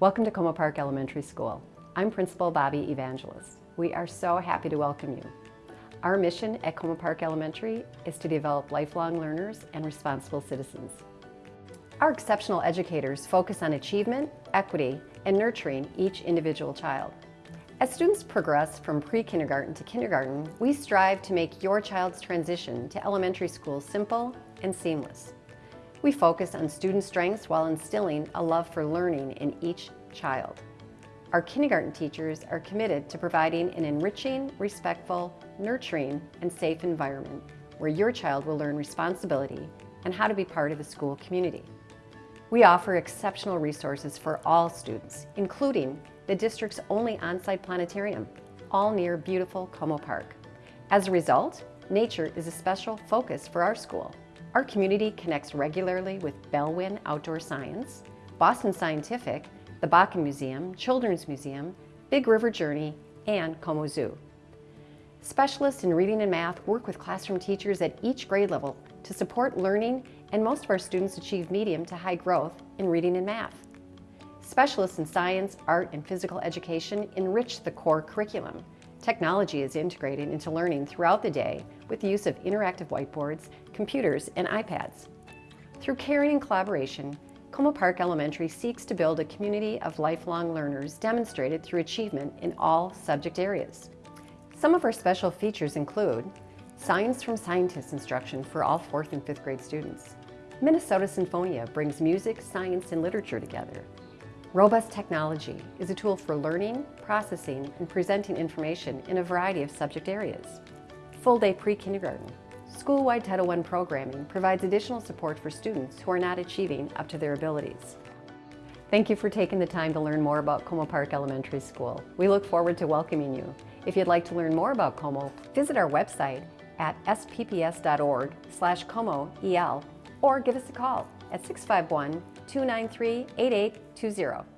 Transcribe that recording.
Welcome to Como Park Elementary School. I'm Principal Bobby Evangelist. We are so happy to welcome you. Our mission at Como Park Elementary is to develop lifelong learners and responsible citizens. Our exceptional educators focus on achievement, equity, and nurturing each individual child. As students progress from pre-kindergarten to kindergarten, we strive to make your child's transition to elementary school simple and seamless. We focus on student strengths while instilling a love for learning in each child. Our kindergarten teachers are committed to providing an enriching, respectful, nurturing, and safe environment where your child will learn responsibility and how to be part of the school community. We offer exceptional resources for all students, including the district's only on-site planetarium, all near beautiful Como Park. As a result, nature is a special focus for our school. Our community connects regularly with Belwin Outdoor Science, Boston Scientific, the Bakken Museum, Children's Museum, Big River Journey, and Como Zoo. Specialists in reading and math work with classroom teachers at each grade level to support learning and most of our students achieve medium to high growth in reading and math. Specialists in science, art, and physical education enrich the core curriculum Technology is integrated into learning throughout the day with the use of interactive whiteboards, computers, and iPads. Through caring and collaboration, Como Park Elementary seeks to build a community of lifelong learners demonstrated through achievement in all subject areas. Some of our special features include Science from Scientists instruction for all 4th and 5th grade students. Minnesota Sinfonia brings music, science, and literature together. Robust technology is a tool for learning, processing, and presenting information in a variety of subject areas. Full day pre-kindergarten. School-wide Title I programming provides additional support for students who are not achieving up to their abilities. Thank you for taking the time to learn more about Como Park Elementary School. We look forward to welcoming you. If you'd like to learn more about Como, visit our website at spps.org slash ComoEL or give us a call at 651 293 8820.